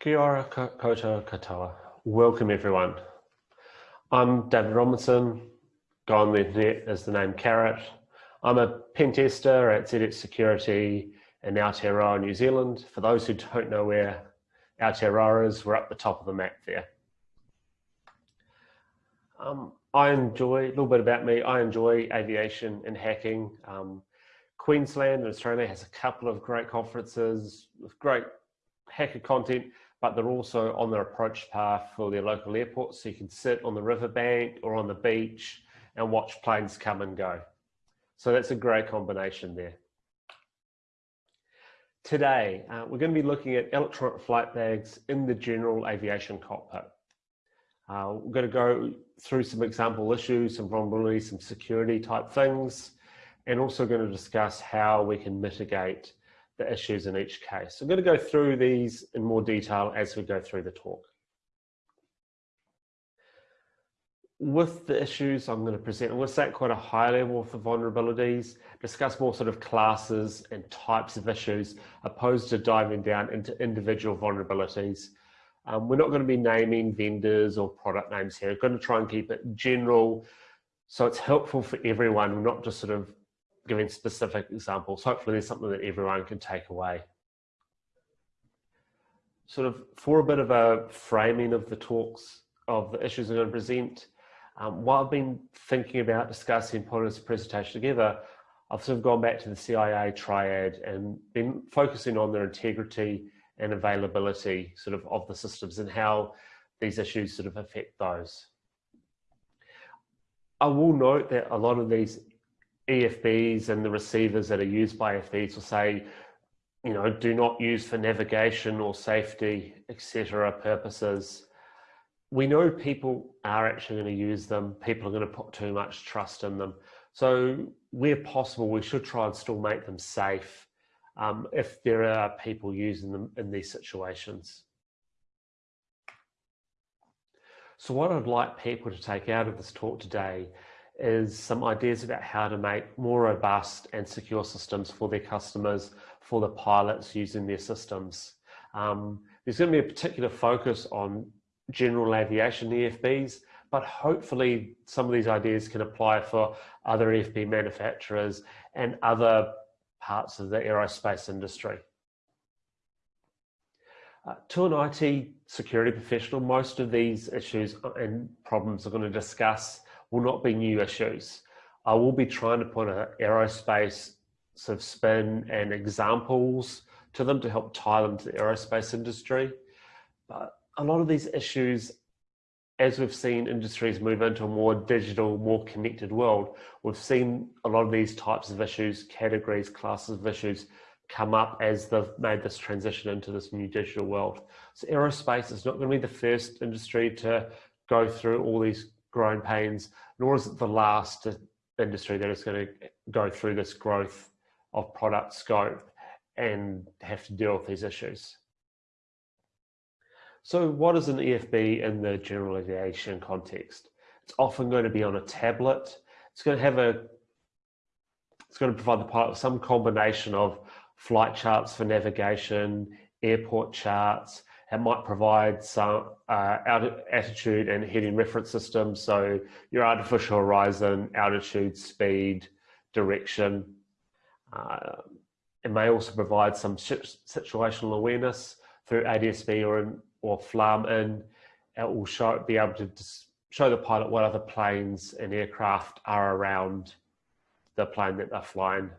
Kia ora koutou katoa. Welcome everyone. I'm David Robinson, go on the internet as the name Carrot. I'm a pen tester at ZX Security in Aotearoa, New Zealand. For those who don't know where Aotearoa is, we're up the top of the map there. Um, I enjoy, a little bit about me, I enjoy aviation and hacking. Um, Queensland and Australia has a couple of great conferences with great hacker content but they're also on their approach path for their local airports. So you can sit on the riverbank or on the beach and watch planes come and go. So that's a great combination there. Today, uh, we're going to be looking at electronic flight bags in the general aviation cockpit. Uh, we're going to go through some example issues, some vulnerabilities, some security type things, and also going to discuss how we can mitigate the issues in each case. I'm going to go through these in more detail as we go through the talk. With the issues I'm going to present, I'm going to start quite a high level for vulnerabilities, discuss more sort of classes and types of issues, opposed to diving down into individual vulnerabilities. Um, we're not going to be naming vendors or product names here. We're going to try and keep it general so it's helpful for everyone, not just sort of giving specific examples. Hopefully there's something that everyone can take away. Sort of for a bit of a framing of the talks, of the issues I'm going to present, um, while I've been thinking about discussing putting this presentation together, I've sort of gone back to the CIA triad and been focusing on their integrity and availability sort of of the systems and how these issues sort of affect those. I will note that a lot of these EFBs and the receivers that are used by EFBs will say, you know, do not use for navigation or safety, etc. purposes. We know people are actually going to use them. People are going to put too much trust in them. So where possible, we should try and still make them safe um, if there are people using them in these situations. So what I'd like people to take out of this talk today is some ideas about how to make more robust and secure systems for their customers, for the pilots using their systems. Um, there's going to be a particular focus on general aviation EFBs, but hopefully some of these ideas can apply for other EFB manufacturers and other parts of the aerospace industry. Uh, to an IT security professional, most of these issues and problems are going to discuss will not be new issues. I will be trying to put an aerospace sort of spin and examples to them to help tie them to the aerospace industry. But a lot of these issues, as we've seen industries move into a more digital, more connected world, we've seen a lot of these types of issues, categories, classes of issues come up as they've made this transition into this new digital world. So aerospace is not going to be the first industry to go through all these growing pains, nor is it the last industry that is going to go through this growth of product scope and have to deal with these issues. So what is an EFB in the general aviation context? It's often going to be on a tablet. It's going to have a, it's going to provide the pilot with some combination of flight charts for navigation, airport charts, it might provide some uh, attitude and heading reference systems. So your artificial horizon, altitude, speed, direction. Uh, it may also provide some situational awareness through ADSB or, in, or FLARM in. It will show, be able to show the pilot what other planes and aircraft are around the plane that they're flying.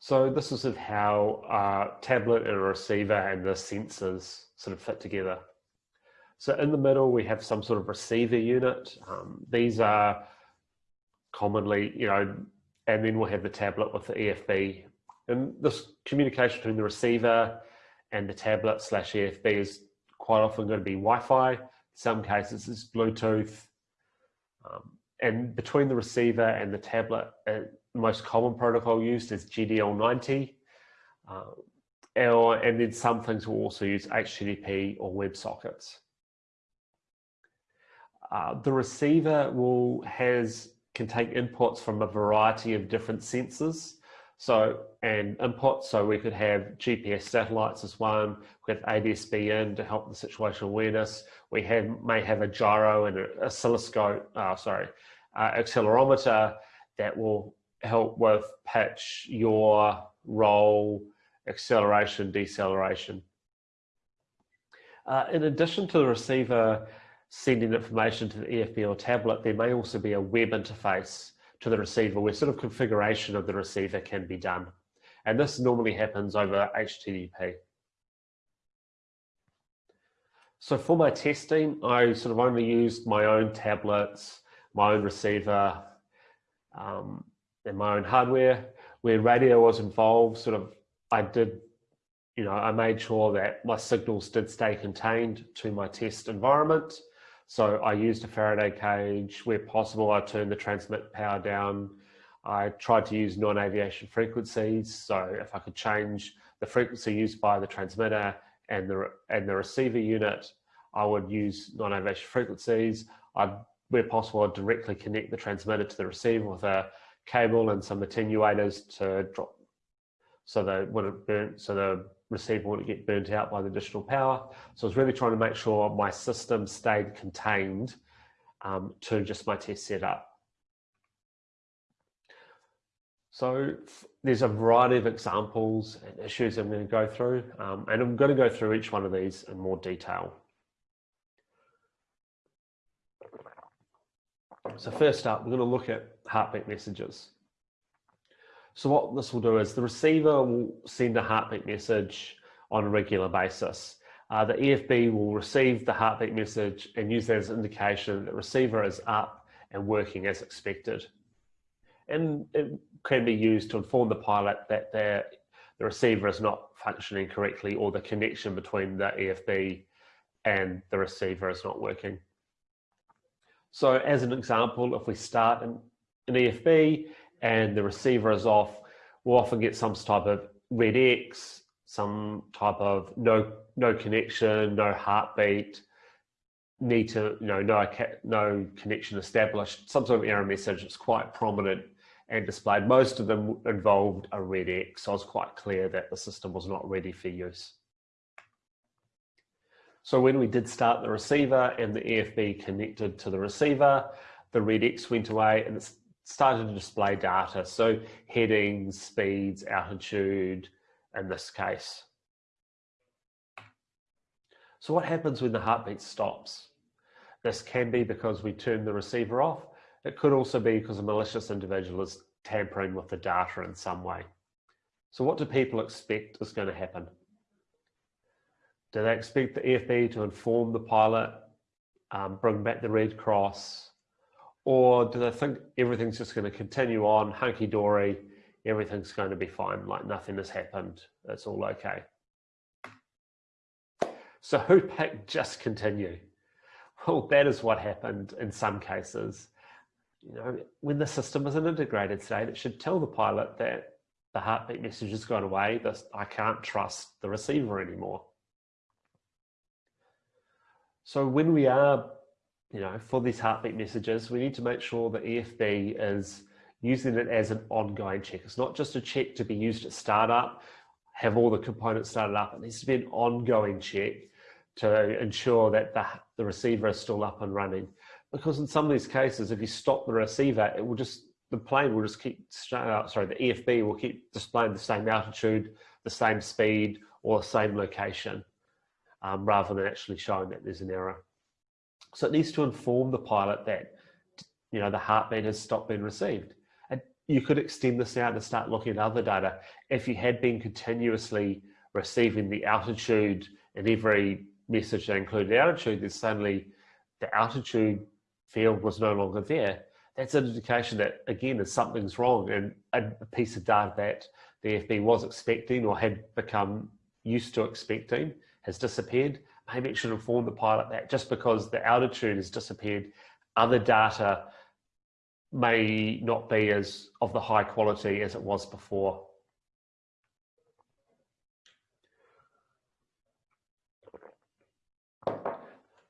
So this is of how a tablet and a receiver and the sensors sort of fit together. So in the middle, we have some sort of receiver unit. Um, these are commonly, you know, and then we'll have the tablet with the EFB. And this communication between the receiver and the tablet slash EFB is quite often going to be Wi-Fi. In some cases, it's Bluetooth. Um, and between the receiver and the tablet, it, most common protocol used is GDL90. Uh, and then some things will also use HTTP or WebSockets. Uh, the receiver will has can take inputs from a variety of different sensors. So, and inputs, so we could have GPS satellites as one, we have in to help the situational awareness. We have, may have a gyro and an oscilloscope, uh, sorry, uh, accelerometer that will help with pitch, your roll, acceleration, deceleration. Uh, in addition to the receiver sending information to the EFB or tablet, there may also be a web interface to the receiver where sort of configuration of the receiver can be done. And this normally happens over HTTP. So for my testing, I sort of only used my own tablets, my own receiver, um, and my own hardware. Where radio was involved, sort of, I did, you know, I made sure that my signals did stay contained to my test environment. So I used a Faraday cage. Where possible, I turned the transmit power down. I tried to use non-aviation frequencies. So if I could change the frequency used by the transmitter and the, and the receiver unit, I would use non-aviation frequencies. I'd, where possible, I'd directly connect the transmitter to the receiver with a cable and some attenuators to drop so that wouldn't burn, so the receiver wouldn't get burnt out by the additional power. So I was really trying to make sure my system stayed contained um, to just my test setup. So there's a variety of examples and issues I'm going to go through, um, and I'm going to go through each one of these in more detail. So first up, we're going to look at heartbeat messages. So what this will do is the receiver will send a heartbeat message on a regular basis. Uh, the EFB will receive the heartbeat message and use that as an indication that the receiver is up and working as expected. And it can be used to inform the pilot that the, the receiver is not functioning correctly or the connection between the EFB and the receiver is not working. So as an example, if we start an, EFB and the receiver is off, we'll often get some type of red X, some type of no no connection, no heartbeat, need to you know no no connection established, some sort of error message that's quite prominent and displayed. Most of them involved a red X, so I was quite clear that the system was not ready for use. So when we did start the receiver and the EFB connected to the receiver, the red X went away and it started to display data. So headings, speeds, altitude, in this case. So what happens when the heartbeat stops? This can be because we turn the receiver off. It could also be because a malicious individual is tampering with the data in some way. So what do people expect is going to happen? Do they expect the EFB to inform the pilot, um, bring back the Red Cross, or do they think everything's just going to continue on hunky dory? Everything's going to be fine, like nothing has happened. It's all okay. So who picked just continue? Well, that is what happened in some cases. You know, when the system is an integrated state, it should tell the pilot that the heartbeat message has gone away. This, I can't trust the receiver anymore. So when we are you know, for these heartbeat messages, we need to make sure the EFB is using it as an ongoing check. It's not just a check to be used at startup, have all the components started up. It needs to be an ongoing check to ensure that the, the receiver is still up and running. Because in some of these cases, if you stop the receiver, it will just, the plane will just keep, uh, sorry, the EFB will keep displaying the same altitude, the same speed, or the same location, um, rather than actually showing that there's an error. So it needs to inform the pilot that, you know, the heartbeat has stopped being received. And you could extend this out and start looking at other data. If you had been continuously receiving the altitude in every message that included altitude, then suddenly the altitude field was no longer there. That's an indication that, again, that something's wrong and a piece of data that the EFB was expecting or had become used to expecting has disappeared maybe it should inform the pilot that just because the altitude has disappeared, other data may not be as of the high quality as it was before.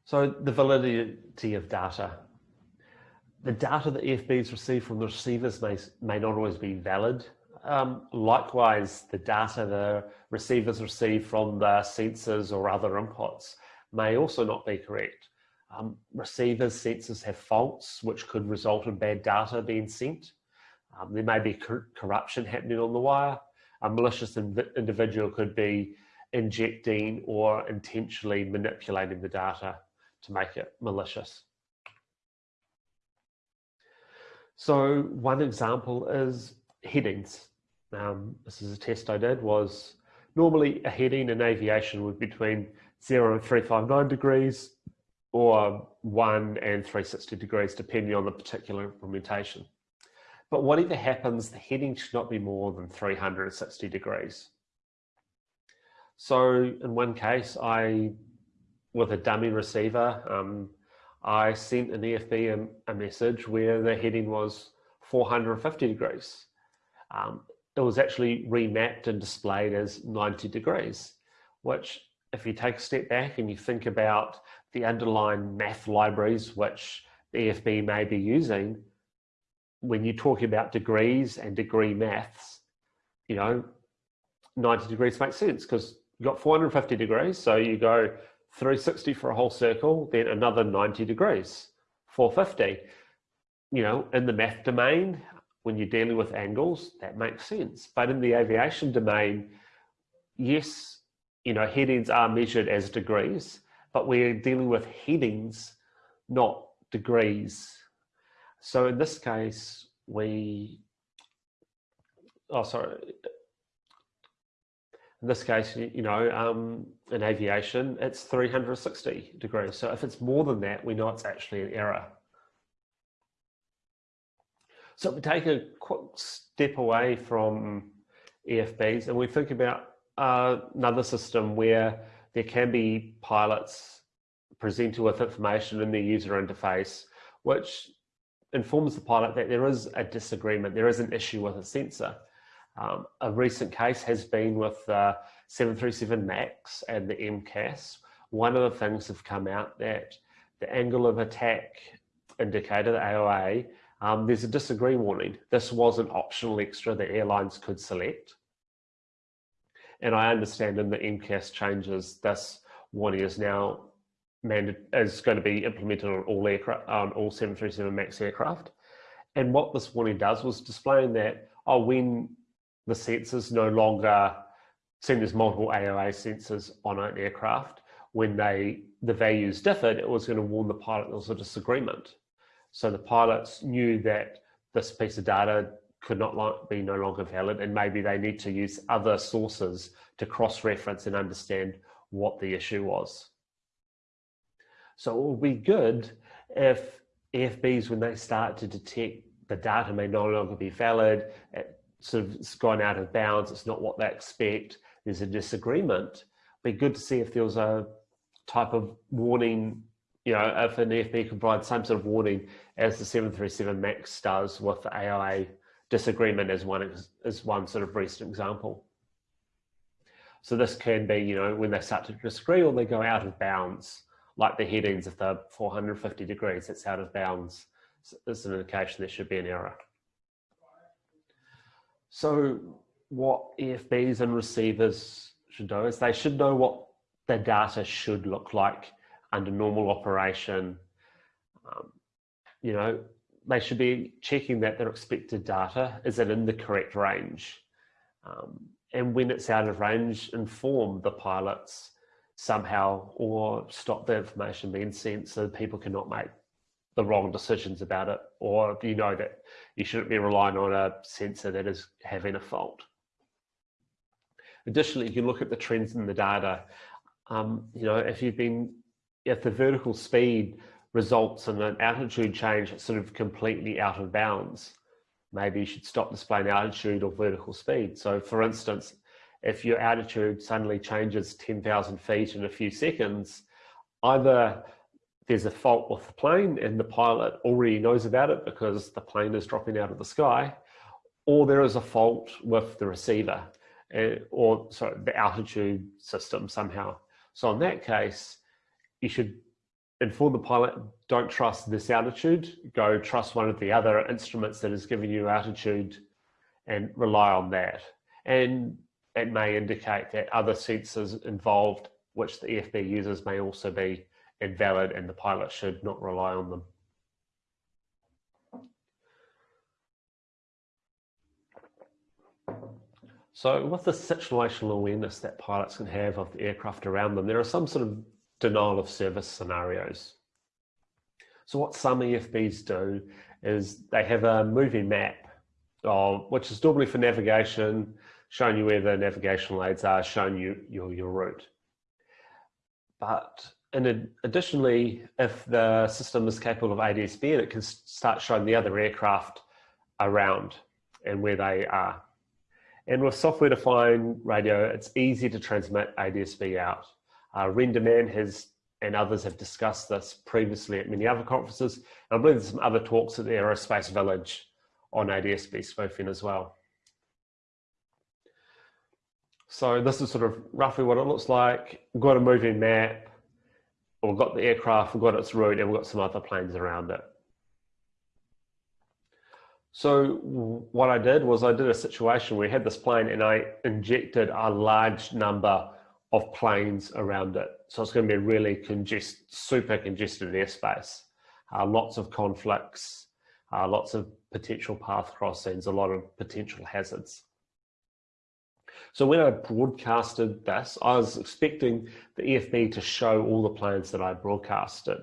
So the validity of data. The data that EFBs receive from the receivers may, may not always be valid. Um, likewise, the data the receivers receive from the sensors or other inputs may also not be correct. Um, receivers, sensors have faults which could result in bad data being sent. Um, there may be cor corruption happening on the wire. A malicious individual could be injecting or intentionally manipulating the data to make it malicious. So one example is headings. Um, this is a test I did was normally a heading in aviation would be between 0 and 359 degrees or 1 and 360 degrees depending on the particular implementation. But whatever happens, the heading should not be more than 360 degrees. So in one case, I, with a dummy receiver, um, I sent an EFB a, a, message where the heading was 450 degrees. Um, it was actually remapped and displayed as 90 degrees, which if you take a step back and you think about the underlying math libraries which the EFB may be using, when you talk about degrees and degree maths, you know, 90 degrees makes sense because you've got 450 degrees. So you go 360 for a whole circle, then another 90 degrees, 450. You know, in the math domain, when you're dealing with angles, that makes sense. But in the aviation domain, yes, you know, headings are measured as degrees, but we're dealing with headings, not degrees. So in this case, we, oh, sorry. In this case, you know, um, in aviation, it's 360 degrees. So if it's more than that, we know it's actually an error. So we take a quick step away from EFBs and we think about uh, another system where there can be pilots presented with information in their user interface, which informs the pilot that there is a disagreement, there is an issue with a sensor. Um, a recent case has been with the 737 MAX and the MCAS. One of the things have come out that the angle of attack indicator, the AOA, um, there's a disagree warning. This was an optional extra that airlines could select. And I understand in the MCAS changes, this warning is now is going to be implemented on all aircraft, on all 737 MAX aircraft. And what this warning does was displaying that, oh, when the sensors no longer, seeing there's multiple AOA sensors on an aircraft, when they the values differed, it was going to warn the pilot there was a disagreement. So the pilots knew that this piece of data could not be no longer valid and maybe they need to use other sources to cross-reference and understand what the issue was. So it will be good if EFBs, when they start to detect the data may no longer be valid, it sort of it's gone out of bounds, it's not what they expect, there's a disagreement, be good to see if there was a type of warning, you know, if an EFB can provide some sort of warning as the 737 MAX does with the AOA disagreement as one, as one sort of recent example. So this can be, you know, when they start to disagree or they go out of bounds like the headings, if they're 450 degrees, it's out of bounds. It's an indication there should be an error. So what EFBs and receivers should know is they should know what the data should look like under normal operation. Um, you know, they should be checking that their expected data is it in the correct range. Um, and when it's out of range, inform the pilots somehow or stop the information being sent so people cannot make the wrong decisions about it or you know that you shouldn't be relying on a sensor that is having a fault. Additionally, you look at the trends in the data. Um, you know, if you've been, if the vertical speed results in an altitude change that's sort of completely out of bounds, maybe you should stop displaying altitude or vertical speed. So for instance, if your altitude suddenly changes 10,000 feet in a few seconds, either there's a fault with the plane and the pilot already knows about it because the plane is dropping out of the sky, or there is a fault with the receiver uh, or sorry, the altitude system somehow. So in that case, you should inform the pilot, don't trust this altitude, go trust one of the other instruments that is giving you altitude and rely on that. And it may indicate that other sensors involved, which the EFB uses, may also be invalid and the pilot should not rely on them. So with the situational awareness that pilots can have of the aircraft around them, there are some sort of denial of service scenarios. So what some EFBs do is they have a moving map, of, which is normally for navigation, showing you where the navigational aids are, showing you your, your route. But and additionally, if the system is capable of ADSB, it can start showing the other aircraft around and where they are. And with software-defined radio, it's easy to transmit ADSB out. Uh, Renderman has and others have discussed this previously at many other conferences. And I believe there's some other talks at the Aerospace Village on ADSB spoofing as well. So this is sort of roughly what it looks like. We've got a moving map, we've got the aircraft, we've got its route, and we've got some other planes around it. So what I did was I did a situation where we had this plane and I injected a large number of planes around it. So it's going to be really congest, super congested airspace. Uh, lots of conflicts, uh, lots of potential path crossings, a lot of potential hazards. So when I broadcasted this, I was expecting the EFB to show all the planes that I broadcasted.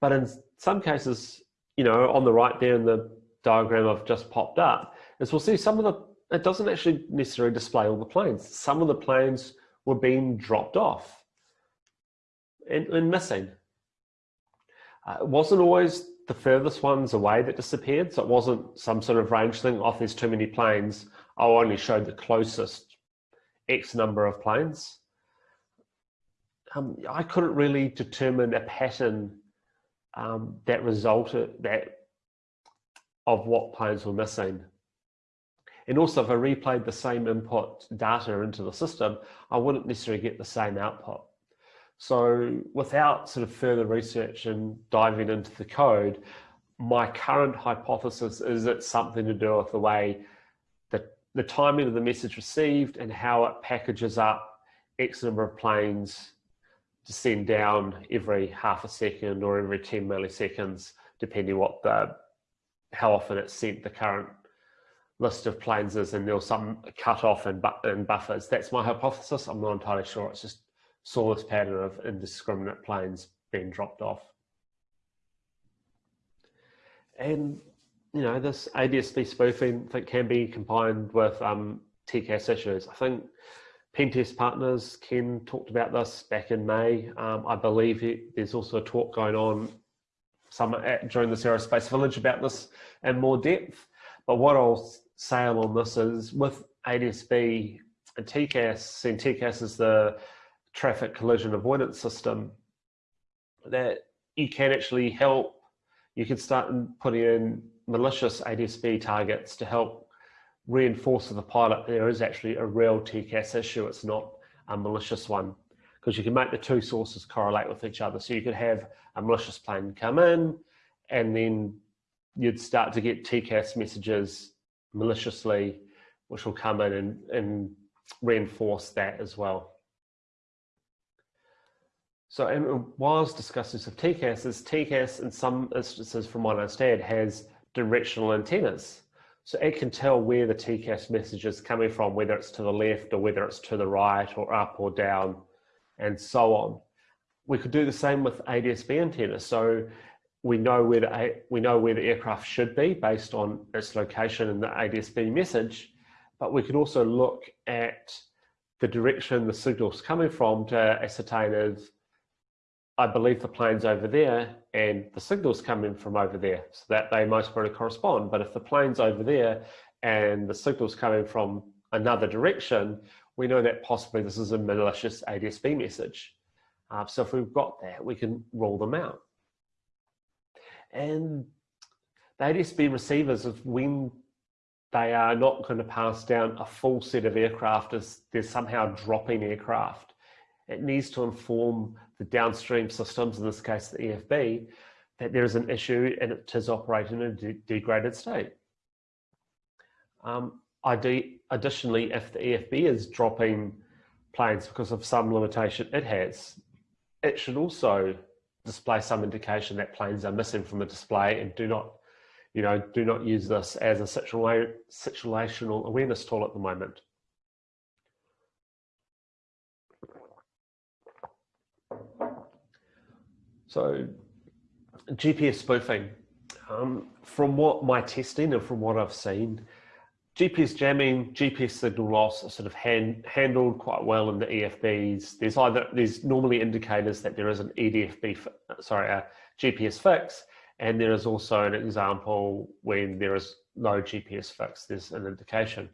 But in some cases, you know, on the right there in the diagram I've just popped up is we'll see some of the, it doesn't actually necessarily display all the planes. Some of the planes were being dropped off and, and missing. Uh, it wasn't always the furthest ones away that disappeared. So it wasn't some sort of range thing, off oh, there's too many planes. I'll only show the closest X number of planes. Um, I couldn't really determine a pattern um, that resulted that of what planes were missing. And also if I replayed the same input data into the system, I wouldn't necessarily get the same output. So without sort of further research and diving into the code, my current hypothesis is it's something to do with the way that the timing of the message received and how it packages up X number of planes to send down every half a second or every 10 milliseconds, depending what the how often it's sent the current list of planes is and there's some cut off and, bu and buffers. That's my hypothesis. I'm not entirely sure. It's just saw this pattern of indiscriminate planes being dropped off. And, you know, this ADSB spoofing that can be combined with um, TCAS issues. I think Pentest Partners, Ken talked about this back in May. Um, I believe there's also a talk going on some at, during this aerospace village about this in more depth. But what I'll say on this is with ADSB and TCAS, and TCAS is the traffic collision avoidance system, that you can actually help, you can start putting in malicious ADSB targets to help reinforce to the pilot. There is actually a real TCAS issue, it's not a malicious one because you can make the two sources correlate with each other. So you could have a malicious plane come in and then you'd start to get TCAS messages maliciously, which will come in and, and reinforce that as well. So was discussing of TCAS, TCAS in some instances, from what I understand, has directional antennas. So it can tell where the TCAS message is coming from, whether it's to the left or whether it's to the right or up or down and so on. We could do the same with ADSB antennas. So we know where the, we know where the aircraft should be based on its location and the ADSB message, but we could also look at the direction the signal's coming from to ascertain if I believe the plane's over there and the signal's coming from over there so that they most probably correspond. But if the plane's over there and the signal's coming from another direction, we know that possibly this is a malicious ADSB message. Uh, so if we've got that, we can rule them out. And the ADSB receivers, of when they are not going to pass down a full set of aircraft as they're somehow dropping aircraft, it needs to inform the downstream systems, in this case the EFB, that there is an issue and it is operating in a de degraded state. Um, additionally, if the EFB is dropping planes because of some limitation it has, it should also display some indication that planes are missing from the display and do not, you know, do not use this as a situational awareness tool at the moment. So GPS spoofing, um, from what my testing and from what I've seen, GPS jamming, GPS signal loss are sort of hand, handled quite well in the EFBs. There's either there's normally indicators that there is an EDFB, sorry, a GPS fix, and there is also an example when there is no GPS fix. There's an indication.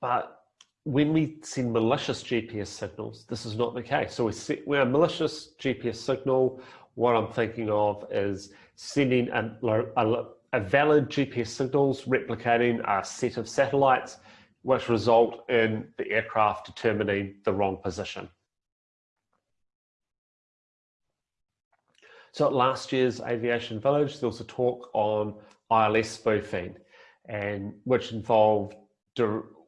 But when we send malicious GPS signals, this is not the case. So we set, we a malicious GPS signal. What I'm thinking of is sending a, a a valid GPS signals replicating a set of satellites which result in the aircraft determining the wrong position. So at last year's Aviation Village, there was a talk on ILS spoofing, and which involved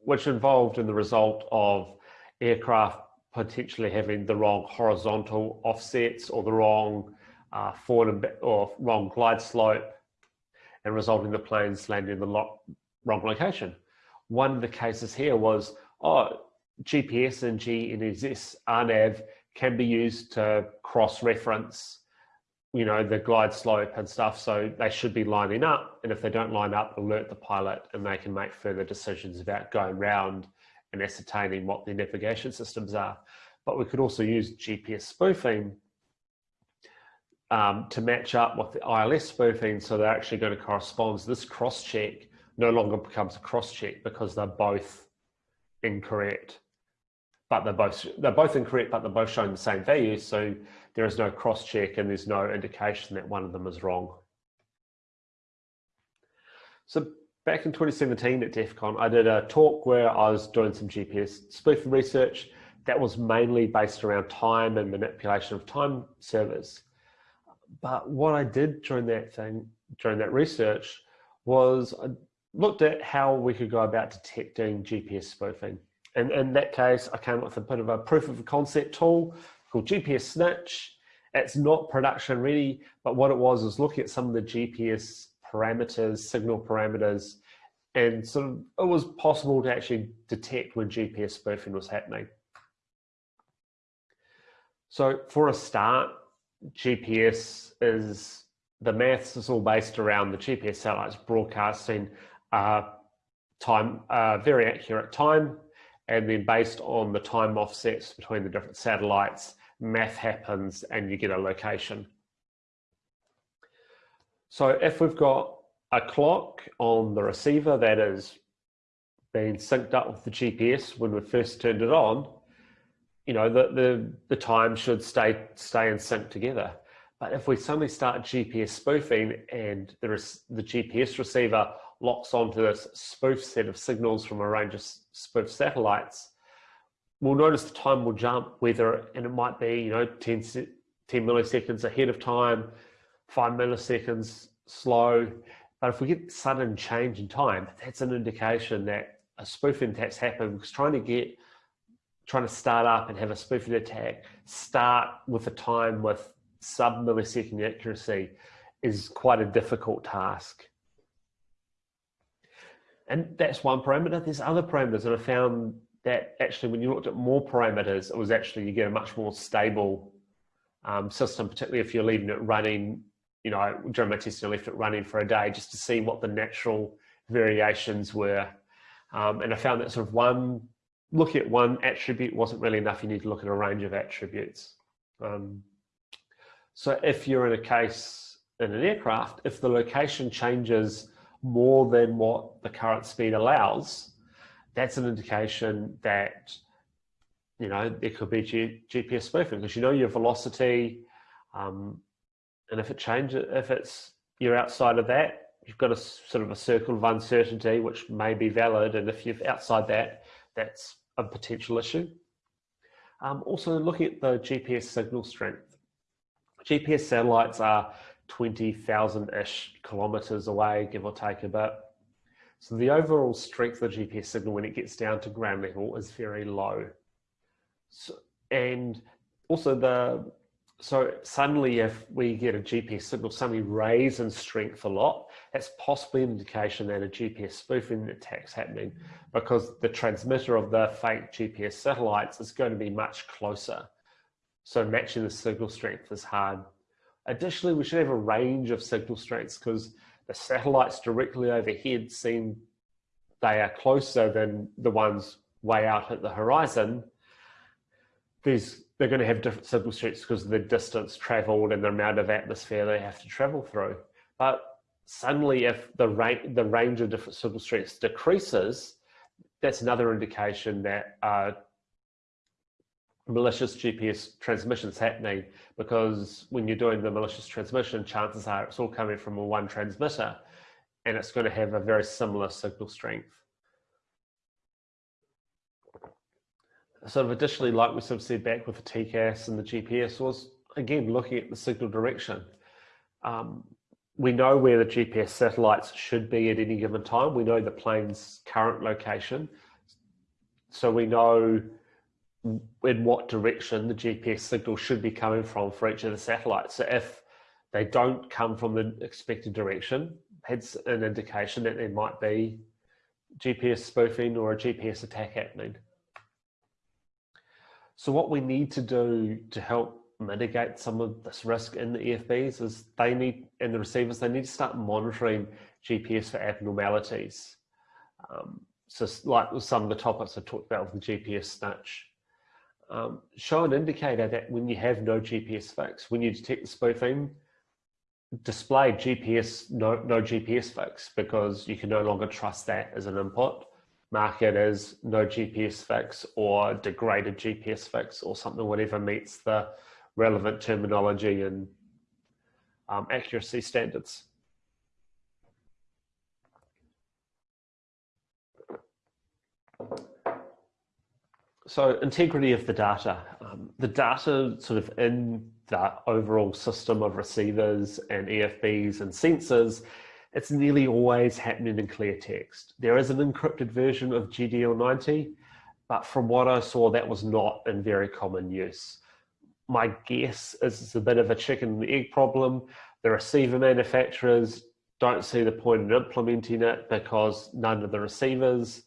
which involved in the result of aircraft potentially having the wrong horizontal offsets or the wrong uh, forward or wrong glide slope and resulting in the planes landing in the wrong location. One of the cases here was, oh, GPS and GNSS RNAV can be used to cross-reference, you know, the glide slope and stuff. So they should be lining up. And if they don't line up, alert the pilot and they can make further decisions about going round and ascertaining what their navigation systems are. But we could also use GPS spoofing um, to match up with the ILS spoofing so they're actually going to correspond. So this cross check no longer becomes a cross check because they're both incorrect. But they're both they're both incorrect, but they're both showing the same value. So there is no cross check and there's no indication that one of them is wrong. So back in 2017 at DEF CON, I did a talk where I was doing some GPS spoofing research that was mainly based around time and manipulation of time servers. But what I did during that thing, during that research, was I looked at how we could go about detecting GPS spoofing. And in that case, I came up with a bit of a proof of concept tool called GPS Snitch. It's not production ready, but what it was was looking at some of the GPS parameters, signal parameters, and sort of it was possible to actually detect when GPS spoofing was happening. So for a start, GPS is the maths is all based around the GPS satellites broadcasting uh, time, uh, very accurate time, and then based on the time offsets between the different satellites, math happens and you get a location. So if we've got a clock on the receiver that is being synced up with the GPS when we first turned it on, you know, the, the, the time should stay, stay in sync together. But if we suddenly start GPS spoofing and is the GPS receiver locks onto this spoof set of signals from a range of spoof satellites, we'll notice the time will jump whether, and it might be, you know, 10, 10 milliseconds ahead of time, five milliseconds slow. But if we get sudden change in time, that's an indication that a spoofing attack's happened because trying to get trying to start up and have a spoofing attack start with a time with sub millisecond accuracy is quite a difficult task. And that's one parameter. There's other parameters that I found that actually when you looked at more parameters, it was actually you get a much more stable um, system, particularly if you're leaving it running, you know, during my testing, I left it running for a day just to see what the natural variations were. Um, and I found that sort of one looking at one attribute wasn't really enough. You need to look at a range of attributes. Um, so if you're in a case in an aircraft, if the location changes more than what the current speed allows, that's an indication that you know there could be G GPS spoofing because you know your velocity, um, and if it changes, if it's you're outside of that, you've got a sort of a circle of uncertainty which may be valid, and if you're outside that, that's a potential issue. Um, also looking at the GPS signal strength. GPS satellites are 20,000-ish kilometers away, give or take a bit. So the overall strength of the GPS signal when it gets down to ground level is very low. So, and also the so suddenly if we get a GPS signal suddenly raise in strength a lot, that's possibly an indication that a GPS spoofing attack's happening because the transmitter of the fake GPS satellites is going to be much closer. So matching the signal strength is hard. Additionally, we should have a range of signal strengths because the satellites directly overhead seem they are closer than the ones way out at the horizon. There's they're going to have different signal strengths because of the distance traveled and the amount of atmosphere they have to travel through. But suddenly, if the, range the range of different signal strengths decreases, that's another indication that uh, malicious GPS transmissions happening because when you're doing the malicious transmission, chances are it's all coming from a one transmitter and it's going to have a very similar signal strength. Sort of additionally, like we sort of said back with the TCAS and the GPS was, again, looking at the signal direction. Um, we know where the GPS satellites should be at any given time. We know the plane's current location. So we know in what direction the GPS signal should be coming from for each of the satellites. So if they don't come from the expected direction, it's an indication that there might be GPS spoofing or a GPS attack happening. So what we need to do to help mitigate some of this risk in the EFBs is they need, and the receivers, they need to start monitoring GPS for abnormalities. Um, so like some of the topics I talked about with the GPS snitch. Um, show an indicator that when you have no GPS fix, when you detect the spoofing, display GPS, no, no GPS fix because you can no longer trust that as an input mark it as no GPS fix or degraded GPS fix or something, whatever meets the relevant terminology and um, accuracy standards. So integrity of the data. Um, the data sort of in the overall system of receivers and EFBs and sensors it's nearly always happening in clear text. There is an encrypted version of GDL90, but from what I saw, that was not in very common use. My guess is it's a bit of a chicken and egg problem. The receiver manufacturers don't see the point in implementing it because none of the receivers,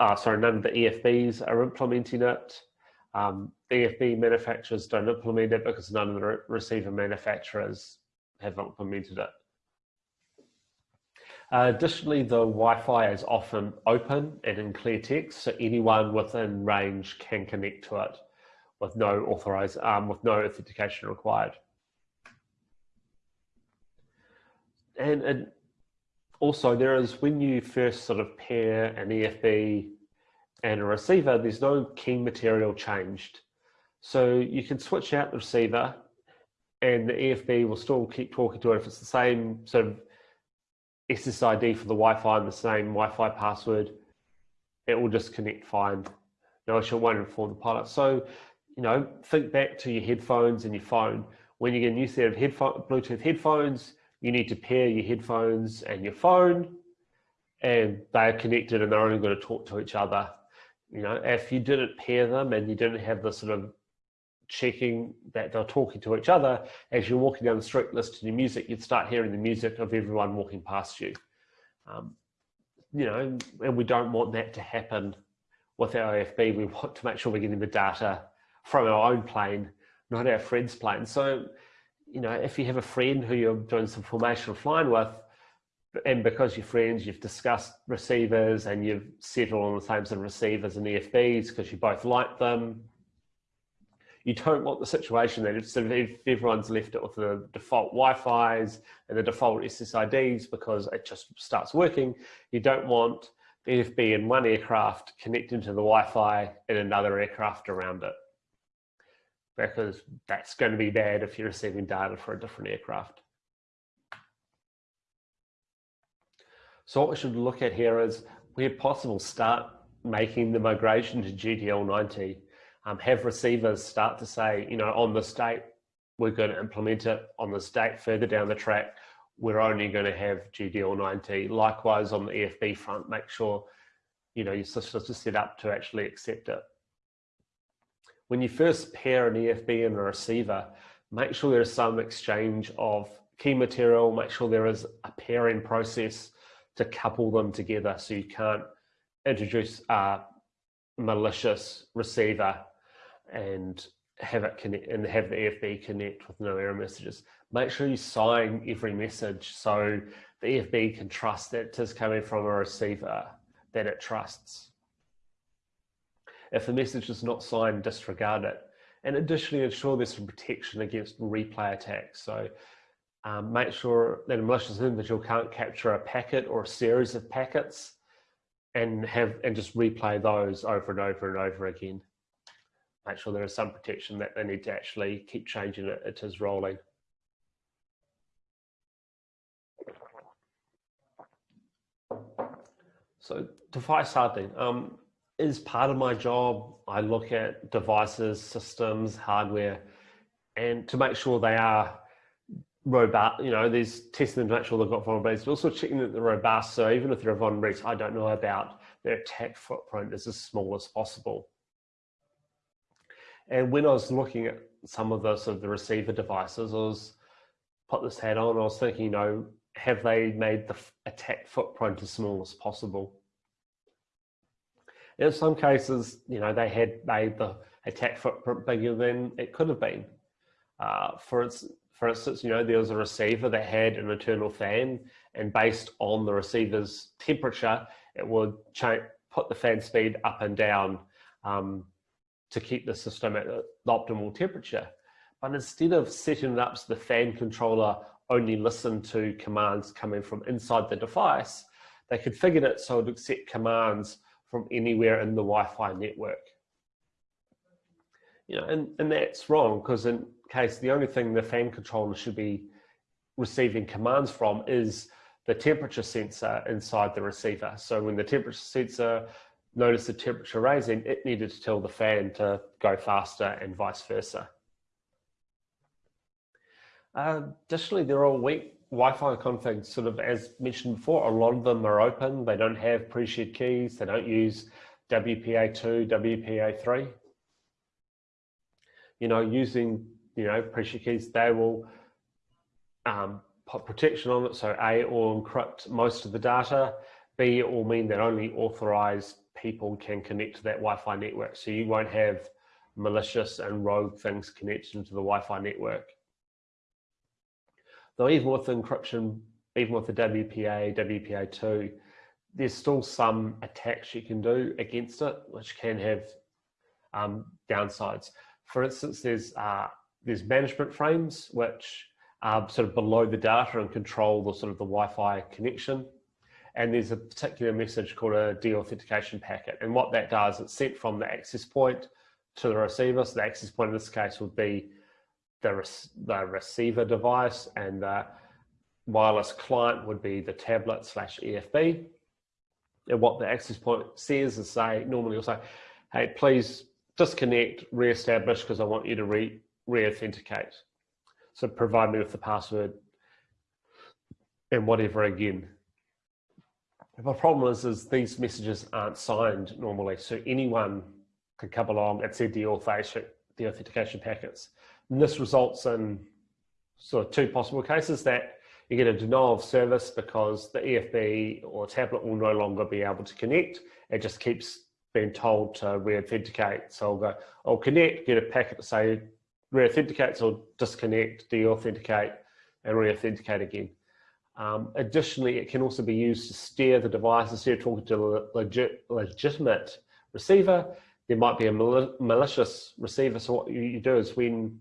uh, sorry, none of the EFBs are implementing it. Um, EFB manufacturers don't implement it because none of the re receiver manufacturers have implemented it. Uh, additionally, the Wi-Fi is often open and in clear text, so anyone within range can connect to it with no authorized, um, with no authentication required. And, and also there is, when you first sort of pair an EFB and a receiver, there's no key material changed. So you can switch out the receiver and the EFB will still keep talking to it if it's the same sort of SSID for the Wi-Fi and the same Wi-Fi password, it will just connect fine. No issue, won't inform the pilot. So, you know, think back to your headphones and your phone. When you get a new set of headphone, Bluetooth headphones, you need to pair your headphones and your phone, and they are connected and they're only going to talk to each other. You know, if you didn't pair them and you didn't have the sort of checking that they're talking to each other. As you're walking down the street listening to music you'd start hearing the music of everyone walking past you. Um, you know and we don't want that to happen with our EFB we want to make sure we're getting the data from our own plane not our friend's plane. So you know if you have a friend who you're doing some formational flying with and because you're friends you've discussed receivers and you've settled on the same sort of receivers and EFBs because you both like them you don't want the situation that if, everyone's left it with the default Wi-Fi's and the default SSIDs because it just starts working, you don't want the EFB in one aircraft connecting to the Wi-Fi in another aircraft around it. Because that's going to be bad if you're receiving data for a different aircraft. So what we should look at here is, where possible, start making the migration to GDL90 um, have receivers start to say, you know, on this date, we're going to implement it on this date further down the track. we're only going to have GDL90. Likewise, on the EFB front, make sure you know your systems are set up to actually accept it. When you first pair an EFB and a receiver, make sure there's some exchange of key material, make sure there is a pairing process to couple them together so you can't introduce a malicious receiver and have it connect and have the EFB connect with no error messages. Make sure you sign every message so the EFB can trust that it is coming from a receiver that it trusts. If the message is not signed, disregard it. And additionally, ensure there's some protection against replay attacks. So um, make sure that a malicious individual can't capture a packet or a series of packets and have and just replay those over and over and over again make sure there is some protection that they need to actually keep changing it, it is rolling. So device hardening um, is part of my job. I look at devices, systems, hardware, and to make sure they are robust, you know, there's testing to make sure they've got vulnerabilities, but also checking that they're robust. So even if they're vulnerabilities I don't know about, their attack footprint is as small as possible. And when I was looking at some of the sort of the receiver devices, I was put this hat on. I was thinking, you know, have they made the attack footprint as small as possible? In some cases, you know, they had made the attack footprint bigger than it could have been. Uh, for, its, for instance, you know, there was a receiver that had an internal fan, and based on the receiver's temperature, it would put the fan speed up and down um, to keep the system at the optimal temperature. But instead of setting it up so the fan controller only listened to commands coming from inside the device, they configured it so it would accept commands from anywhere in the Wi-Fi network. You know, and, and that's wrong because in case the only thing the fan controller should be receiving commands from is the temperature sensor inside the receiver. So when the temperature sensor noticed the temperature rising, it needed to tell the fan to go faster and vice versa. Uh, additionally, they're all weak Wi-Fi configs, sort of as mentioned before, a lot of them are open. They don't have pre-shared keys. They don't use WPA2, WPA3. You know, using, you know, pre-shared keys, they will um, put protection on it. So A, or encrypt most of the data. B, it will mean that only authorized people can connect to that Wi-Fi network. So you won't have malicious and rogue things connected to the Wi-Fi network. Though even with encryption, even with the WPA, WPA2, there's still some attacks you can do against it, which can have um, downsides. For instance, there's uh, there's management frames which are sort of below the data and control the sort of the Wi-Fi connection and there's a particular message called a deauthentication packet. And what that does, it's sent from the access point to the receiver. So the access point in this case would be the, the receiver device and the wireless client would be the tablet slash EFB. And what the access point says is say, normally will say, hey, please disconnect, re-establish because I want you to re, re-authenticate. So provide me with the password and whatever again. The problem is, is these messages aren't signed normally, so anyone can come along and send the authentication packets. And this results in sort of two possible cases that you get a denial of service because the EFB or tablet will no longer be able to connect. It just keeps being told to re-authenticate. So I'll go, I'll connect, get a packet to say re-authenticate, so disconnect, de-authenticate, and re-authenticate again. Um, additionally, it can also be used to steer the device instead of talking to a legit, legitimate receiver. There might be a mal malicious receiver. So what you, do is when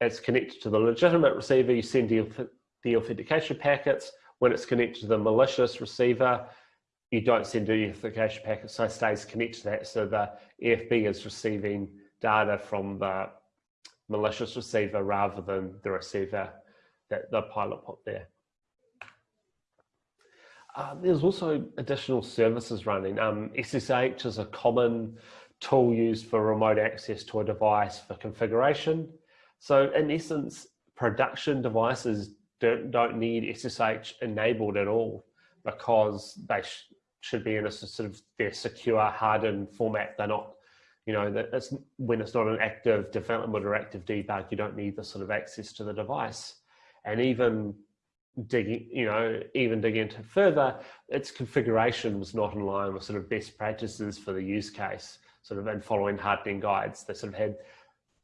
it's connected to the legitimate receiver, you send the, the authentication packets. When it's connected to the malicious receiver, you don't send the authentication packet, so it stays connected to that. So the EFB is receiving data from the malicious receiver rather than the receiver that the pilot put there. Uh, there's also additional services running. Um, SSH is a common tool used for remote access to a device for configuration. So in essence, production devices don't, don't need SSH enabled at all because they sh should be in a sort of their secure hardened format. They're not, you know, that it's when it's not an active development or active debug, you don't need the sort of access to the device. And even digging, you know, even dig into further, its configuration was not in line with sort of best practices for the use case, sort of and following hardening guides. They sort of had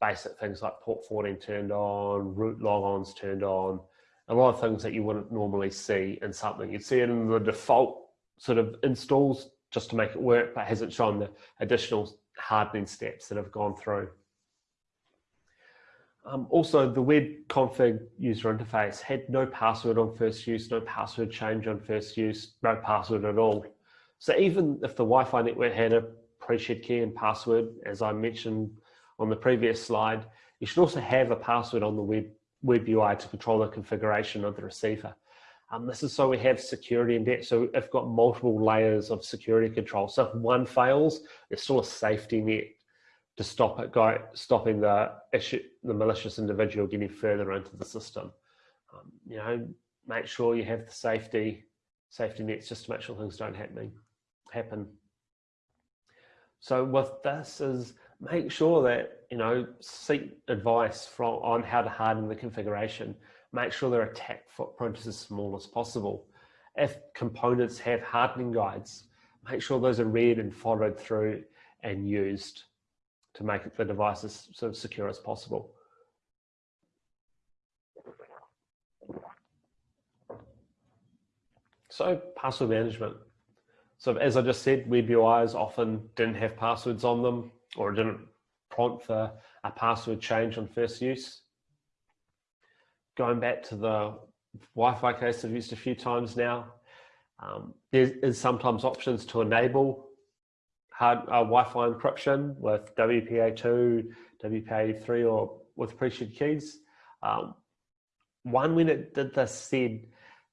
basic things like port 14 turned on, root logons turned on, a lot of things that you wouldn't normally see in something. You'd see it in the default sort of installs just to make it work, but hasn't shown the additional hardening steps that have gone through. Um, also, the web config user interface had no password on first use, no password change on first use, no password at all. So even if the Wi-Fi network had a pre-shared key and password, as I mentioned on the previous slide, you should also have a password on the web, web UI to control the configuration of the receiver. Um, this is so we have security in depth. So if got multiple layers of security control. So if one fails, there's still a safety net to stop it go stopping the issue the malicious individual getting further into the system. Um, you know, make sure you have the safety safety nets just to make sure things don't happen happen. So with this is make sure that you know seek advice from on how to harden the configuration. Make sure their attack footprint is as small as possible. If components have hardening guides, make sure those are read and followed through and used to make the device as sort of secure as possible. So password management. So as I just said, web UIs often didn't have passwords on them or didn't prompt for a password change on first use. Going back to the Wi-Fi case I've used a few times now, um, there is sometimes options to enable hard uh, Wi-Fi encryption with WPA2, WPA3, or with pre-shared keys. Um, one when it did this said,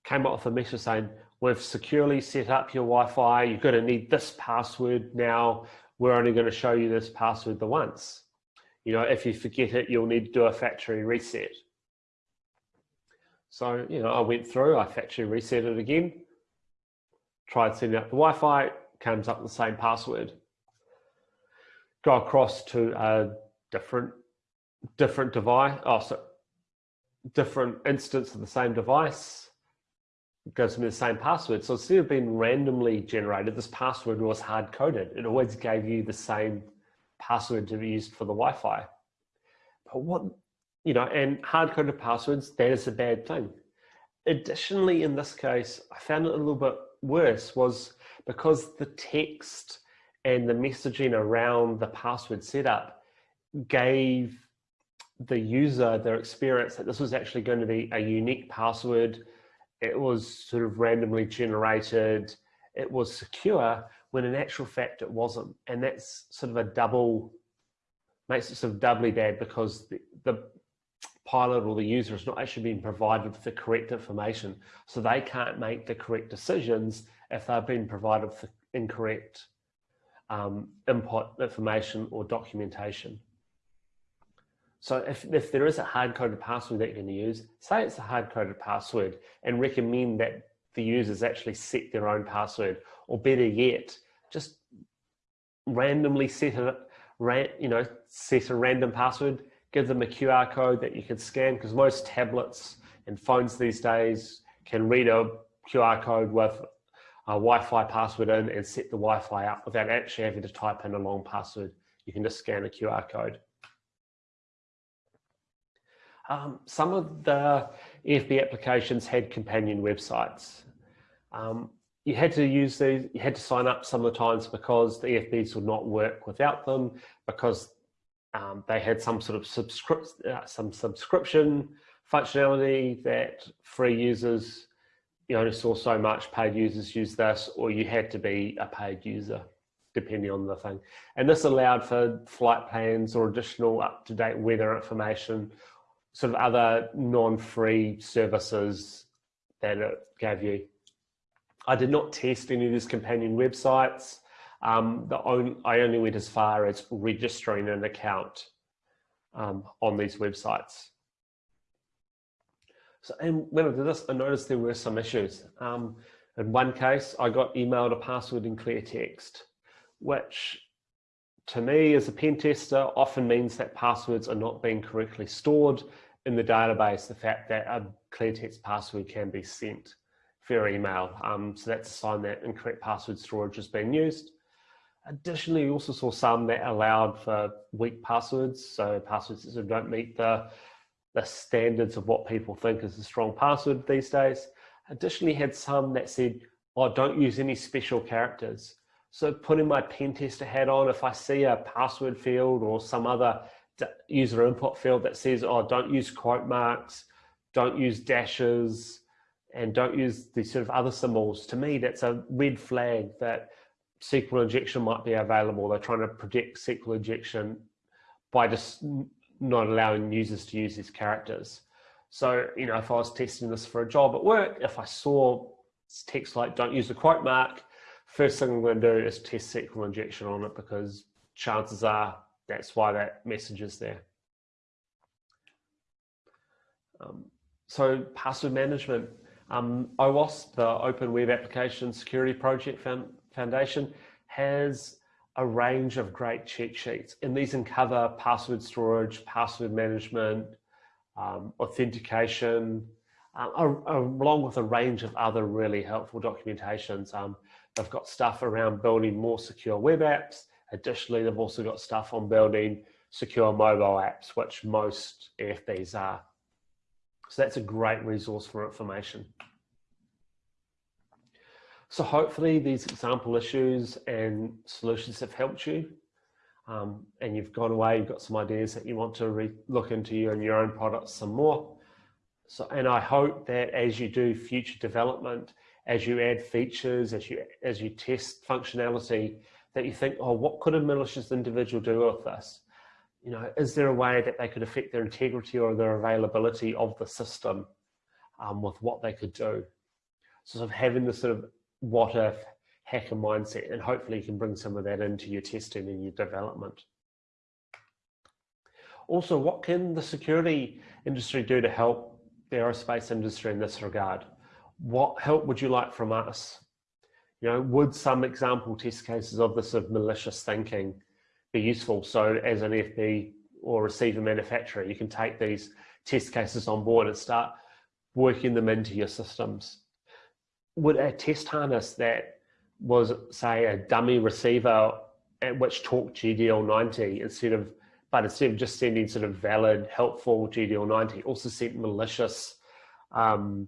came up with a message saying, we've securely set up your Wi-Fi, you're gonna need this password now, we're only gonna show you this password the once. You know, if you forget it, you'll need to do a factory reset. So, you know, I went through, I factory reset it again, tried setting up the Wi-Fi, comes up with the same password. Go across to a different different device, oh, so different instance of the same device, gives me the same password. So instead of being randomly generated, this password was hard coded. It always gave you the same password to be used for the Wi-Fi. But what, you know, and hard coded passwords, that is a bad thing. Additionally, in this case, I found it a little bit worse was because the text and the messaging around the password setup gave the user their experience that this was actually going to be a unique password. It was sort of randomly generated. It was secure when in actual fact it wasn't. And that's sort of a double, makes it sort of doubly bad because the, the pilot or the user is not actually being provided with the correct information. So they can't make the correct decisions if they've been provided with incorrect um, input information or documentation. So if, if there is a hard-coded password that you're going to use, say it's a hard-coded password and recommend that the users actually set their own password, or better yet, just randomly set a, you know, set a random password, give them a QR code that you can scan, because most tablets and phones these days can read a QR code with a Wi-Fi password in and set the Wi-Fi up without actually having to type in a long password. You can just scan a QR code. Um, some of the EFB applications had companion websites. Um, you had to use these, you had to sign up some of the times because the EFBs would not work without them because um, they had some sort of subscript, uh, some subscription functionality that free users you only saw so much paid users use this, or you had to be a paid user, depending on the thing. And this allowed for flight plans or additional up-to-date weather information, sort of other non-free services that it gave you. I did not test any of these companion websites. Um, the only, I only went as far as registering an account um, on these websites. So, and when I did this, I noticed there were some issues. Um, in one case, I got emailed a password in clear text, which to me as a pen tester often means that passwords are not being correctly stored in the database, the fact that a clear text password can be sent via email. Um, so that's a sign that incorrect password storage is being used. Additionally, we also saw some that allowed for weak passwords. So passwords that don't meet the, the standards of what people think is a strong password these days. Additionally, had some that said, oh, don't use any special characters. So putting my pen tester hat on, if I see a password field or some other user input field that says, oh, don't use quote marks, don't use dashes, and don't use these sort of other symbols, to me, that's a red flag that SQL injection might be available. They're trying to predict SQL injection by just not allowing users to use these characters. So, you know, if I was testing this for a job at work, if I saw text like don't use the quote mark, first thing I'm going to do is test SQL injection on it because chances are that's why that message is there. Um, so password management, um, OWASP, the Open Web Application Security Project Foundation, has a range of great cheat sheets, and these uncover password storage, password management, um, authentication, uh, along with a range of other really helpful documentations. Um, they've got stuff around building more secure web apps. Additionally, they've also got stuff on building secure mobile apps, which most EFBs are. So that's a great resource for information. So hopefully these example issues and solutions have helped you um, and you've gone away, you've got some ideas that you want to look into you your own products some more. So, and I hope that as you do future development, as you add features, as you, as you test functionality, that you think, oh, what could a malicious individual do with this? You know, is there a way that they could affect their integrity or their availability of the system um, with what they could do? So sort of having this sort of what if hacker mindset and hopefully you can bring some of that into your testing and your development. Also, what can the security industry do to help the aerospace industry in this regard? What help would you like from us? You know, would some example test cases of this of malicious thinking be useful? So as an EFB or receiver manufacturer, you can take these test cases on board and start working them into your systems. Would a test harness that was say a dummy receiver at which talked GDL90 instead of, but instead of just sending sort of valid, helpful GDL90, also sent malicious um,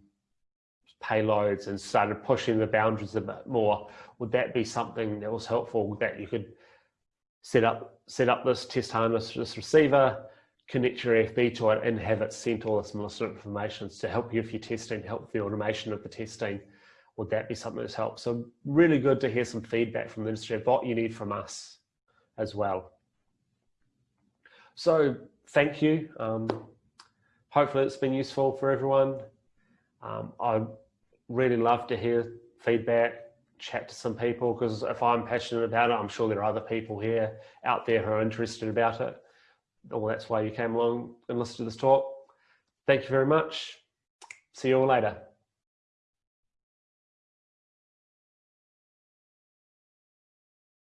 payloads and started pushing the boundaries a bit more, would that be something that was helpful that you could set up set up this test harness, this receiver, connect your EFB to it and have it sent all this malicious information to help you if you're testing, help the automation of the testing. Would that be something that's helped? So really good to hear some feedback from the industry of what you need from us as well. So thank you. Um, hopefully it's been useful for everyone. Um, I really love to hear feedback, chat to some people, because if I'm passionate about it, I'm sure there are other people here out there who are interested about it. Well, that's why you came along and listened to this talk. Thank you very much. See you all later.